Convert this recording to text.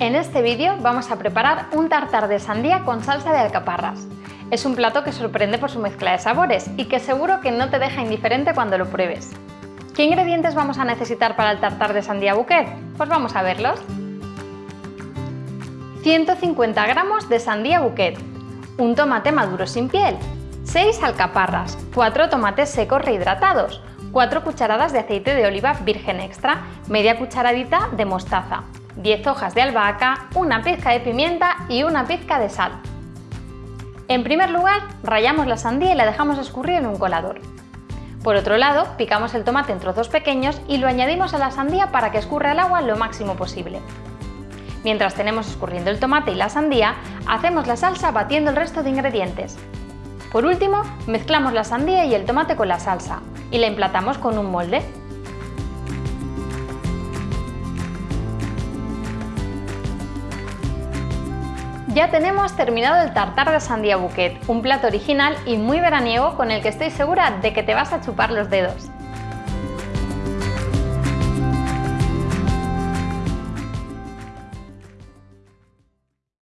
En este vídeo vamos a preparar un tartar de sandía con salsa de alcaparras. Es un plato que sorprende por su mezcla de sabores y que seguro que no te deja indiferente cuando lo pruebes. ¿Qué ingredientes vamos a necesitar para el tartar de sandía bouquet? Pues vamos a verlos. 150 gramos de sandía bouquet, un tomate maduro sin piel, 6 alcaparras, 4 tomates secos rehidratados, 4 cucharadas de aceite de oliva virgen extra, media cucharadita de mostaza, 10 hojas de albahaca, una pizca de pimienta y una pizca de sal. En primer lugar, rallamos la sandía y la dejamos escurrir en un colador. Por otro lado, picamos el tomate en trozos pequeños y lo añadimos a la sandía para que escurra el agua lo máximo posible. Mientras tenemos escurriendo el tomate y la sandía, hacemos la salsa batiendo el resto de ingredientes. Por último, mezclamos la sandía y el tomate con la salsa y la emplatamos con un molde. Ya tenemos terminado el tartar de sandía bouquet, un plato original y muy veraniego con el que estoy segura de que te vas a chupar los dedos.